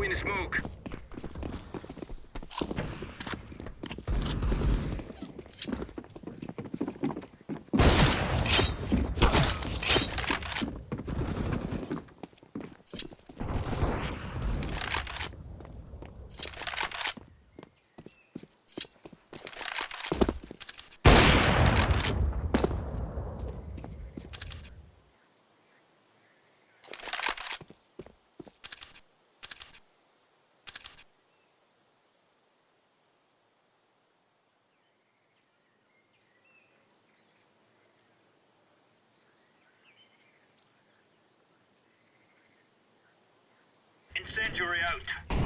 win the smoke. Incendiary out.